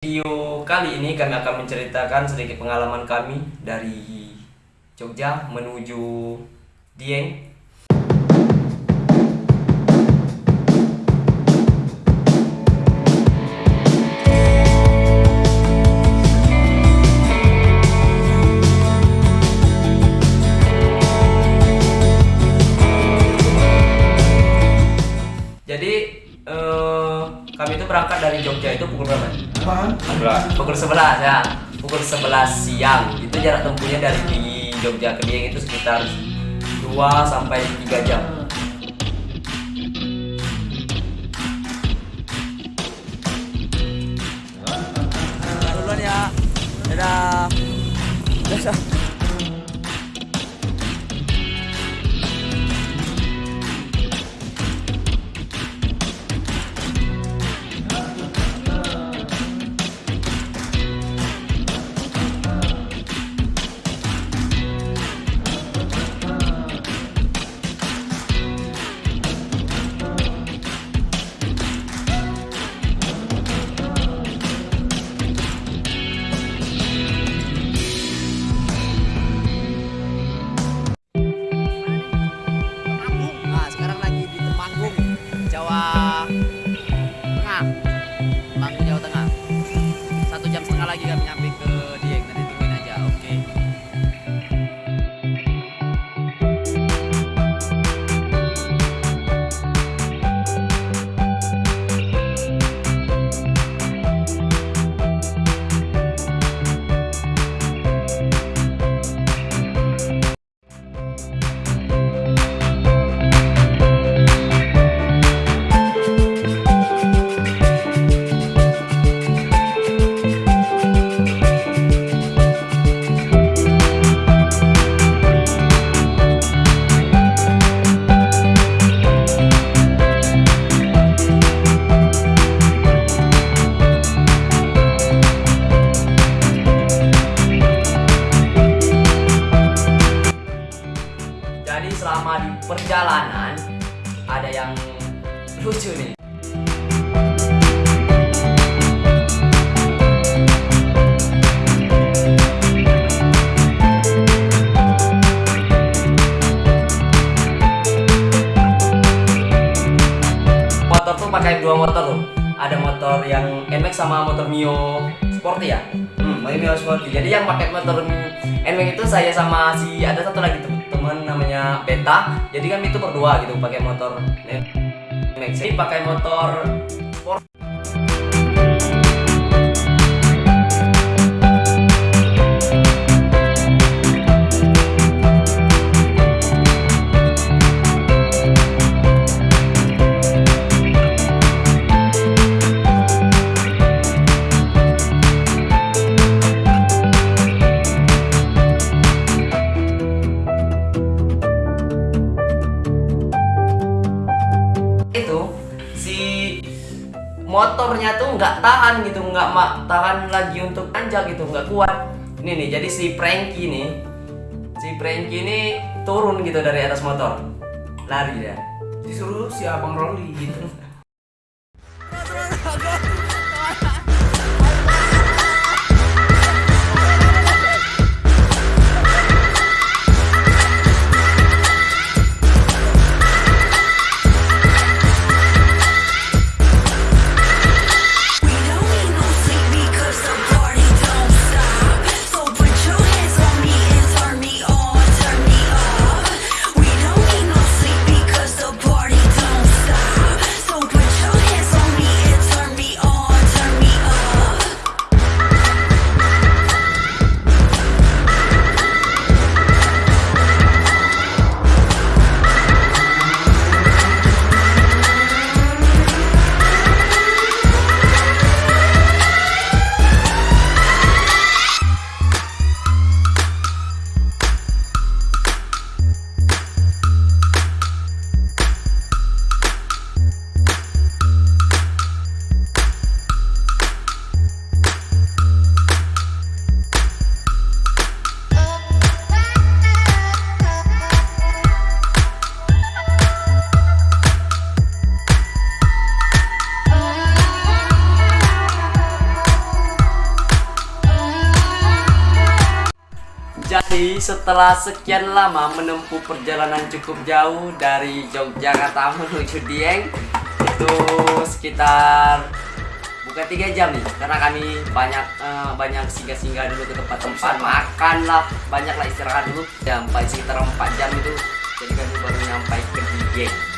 Video kali ini kami akan menceritakan sedikit pengalaman kami dari Jogja menuju Dieng. Jadi eh, kami itu berangkat dari Jogja itu pukul berapa? Pukul 11 ya. Pukul 11 siang. Itu jarak tempuhnya dari di Jogja ke Dieng itu sekitar 2 sampai 3 jam. duluan ya dadah dadah lagi kami nyampe Motor tuh pakai dua motor tuh. Ada motor yang NMAX sama motor Mio Sporty ya. Hmm, Mio Sporty. Jadi yang pakai motor NMAX itu saya sama si ada satu lagi tem- teman namanya Beta. Jadi kami itu berdua gitu pakai motor NMAX. Jadi pakai motor itu si motornya tuh nggak tahan gitu nggak mak tahan lagi untuk anjak gitu nggak kuat. Ini nih jadi si Frankie nih si Frankie ini turun gitu dari atas motor. Lari dia. Disuruh si abang Rolly gitu setelah sekian lama menempuh perjalanan cukup jauh dari Yogyakarta menuju Dieng itu sekitar bukan tiga jam nih karena kami banyak eh, banyak singgah-singgah dulu ke tempat-tempat makan lah banyak lah istirahat dulu sampai sekitar 4 jam itu jadi kami baru nyampe ke Dieng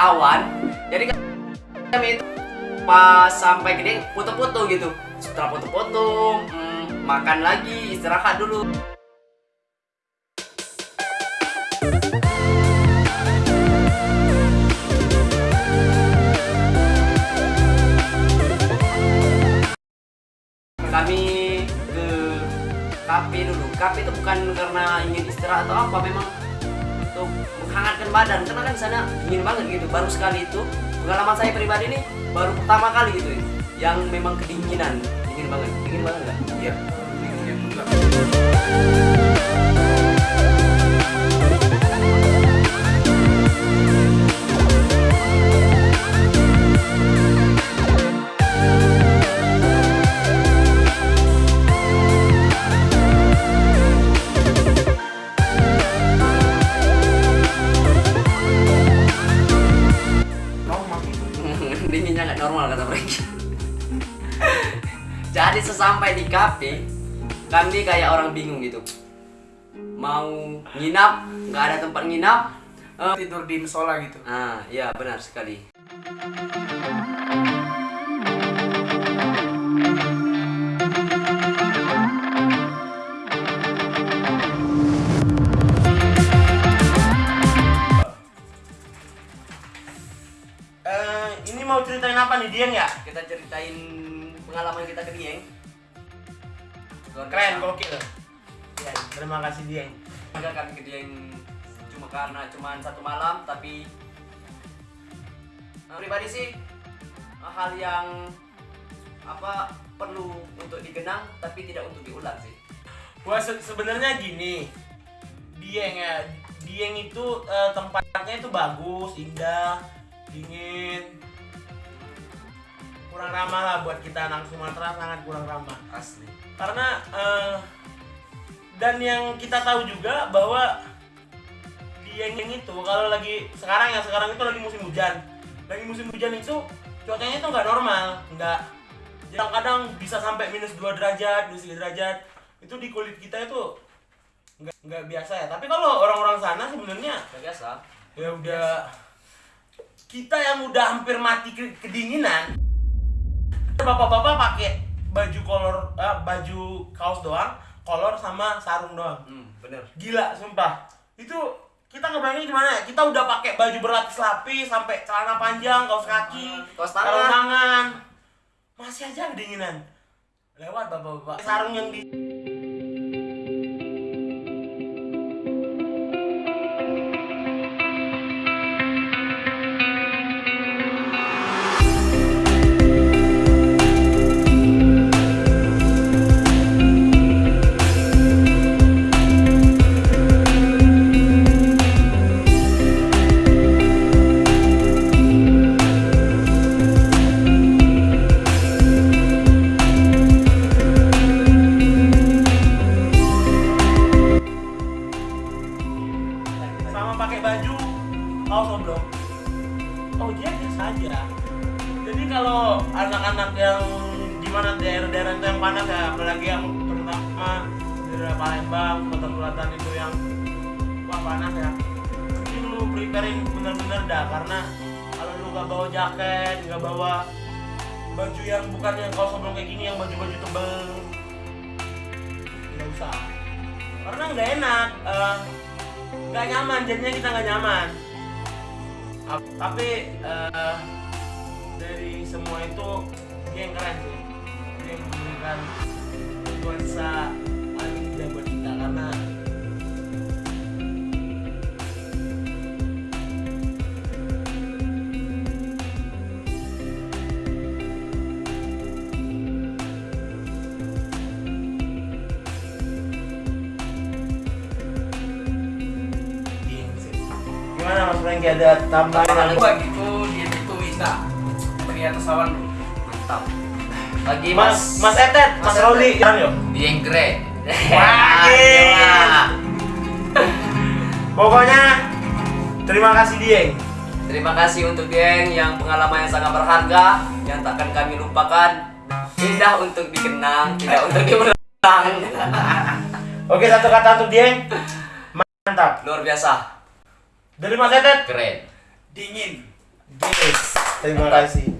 awan. Jadi kami itu pas sampai Dieng foto-foto gitu. Setelah foto-foto, mm, makan lagi, istirahat dulu. Kami ke kafe dulu. Kafe itu bukan karena ingin istirahat atau apa, memang untuk menghangatkan badan. Karena kan di sana dingin banget gitu. Baru sekali itu pengalaman saya pribadi nih baru pertama kali gitu ya, yang memang kedinginan, dingin banget, dingin banget nggak? Iya, dingin juga. Kami kayak orang bingung gitu. Mau nginap, nggak ada tempat nginap. Eh, Tidur di musola gitu. Ah, ya benar sekali. Eh, ini mau ceritain apa nih Dieng ya? Kita ceritain pengalaman kita ke Dieng. Luar Keren, biasa. gokil. Ya, terima kasih Dieng. Padahal kami Dieng cuma karena cuma satu malam, tapi eh, pribadi sih eh, hal yang apa perlu untuk dikenang tapi tidak untuk diulang sih. Gua se- sebenarnya gini. Dieng ya. Dieng itu eh, tempatnya itu bagus, indah, dingin. Kurang ramah lah buat kita anak Sumatera sangat kurang ramah. Asli. Karena eh, dan yang kita tahu juga bahwa di Yeng itu kalau lagi sekarang ya sekarang itu lagi musim hujan. Lagi musim hujan itu cuacanya itu nggak normal nggak. Kadang-kadang bisa sampai minus 2 derajat minus 3 derajat itu di kulit kita itu nggak nggak biasa ya. Tapi kalau orang-orang sana sebenarnya Udah biasa. ya udah kita yang udah hampir mati ke- kedinginan bapak-bapak pakai baju kolor eh, baju kaos doang kolor sama sarung doang. Hmm, bener. gila sumpah. Itu kita ngebayangin gimana ya? Kita udah pakai baju berlapis-lapis sampai celana panjang kaos kaki Kaos tangan. tangan. Masih aja kedinginan. Lewat bapak-bapak. Sarung yang di kaos oblong oh dia biasa aja. Jadi kalau anak-anak yang gimana daerah-daerah itu yang panas ya apalagi yang terutama daerah Palembang Kota Selatan itu yang panas ya. Mending lu preparein bener-bener dah karena kalau lu nggak bawa jaket nggak bawa baju yang bukan yang kalau sebelum kayak gini yang baju-baju tebel nggak usah. Karena nggak enak eh, nggak nyaman jadinya kita nggak nyaman tapi eh, dari semua itu dia yang keren sih. Dia yang memberikan nuansa kita karena Gimana Mas Franky ada tambahan? Gua gitu dia itu bisa beri atas awan. Mantap. Lagi Mas Mas Etet, Mas, Mas Rauli, jangan yuk. Dieng Grey. Wah. Pokoknya terima kasih Dieng. Terima kasih untuk Dieng yang pengalaman yang sangat berharga yang takkan kami lupakan. Indah untuk dikenang, tidak untuk diulang. Oke, satu kata untuk Dieng. Mantap. Luar biasa. Dari Mas Etet. Keren. Dingin. Yes. Terima kasih.